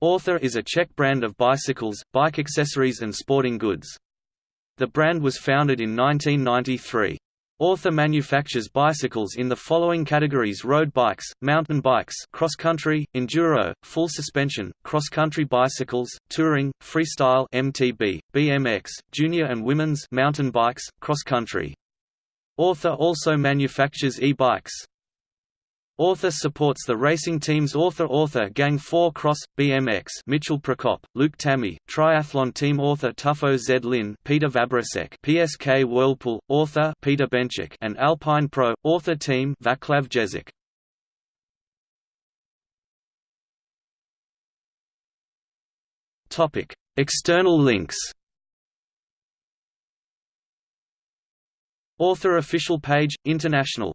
Author is a Czech brand of bicycles, bike accessories and sporting goods. The brand was founded in 1993. Author manufactures bicycles in the following categories road bikes, mountain bikes cross-country, enduro, full suspension, cross-country bicycles, touring, freestyle MTB, BMX, junior and women's mountain bikes, cross-country. Author also manufactures e-bikes. Author supports the racing teams Author Author Gang 4 Cross, BMX Michal Prokop, Luke Tammy, Triathlon Team Author Tufo Zlín Peter Vabroušek PSK Whirlpool, Author Peter Benčík and Alpine Pro, Author Team Vaclav Jezik. External links Author official page, International